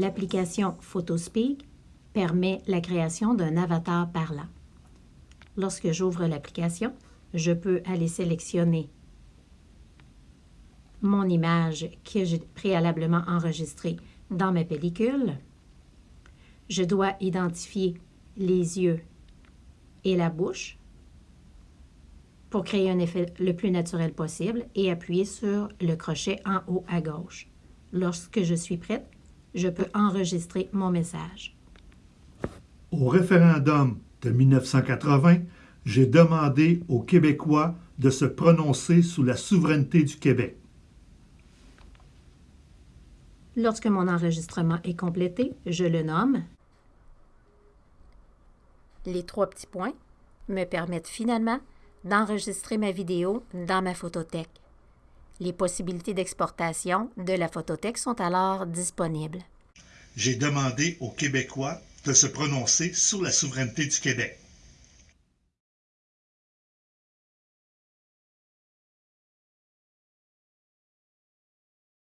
L'application Photospeak permet la création d'un avatar parlant. Lorsque j'ouvre l'application, je peux aller sélectionner mon image que j'ai préalablement enregistrée dans ma pellicule. Je dois identifier les yeux et la bouche pour créer un effet le plus naturel possible et appuyer sur le crochet en haut à gauche. Lorsque je suis prête, je peux enregistrer mon message. Au référendum de 1980, j'ai demandé aux Québécois de se prononcer sous la souveraineté du Québec. Lorsque mon enregistrement est complété, je le nomme. Les trois petits points me permettent finalement d'enregistrer ma vidéo dans ma photothèque. Les possibilités d'exportation de la photothèque sont alors disponibles. J'ai demandé aux Québécois de se prononcer sur la souveraineté du Québec.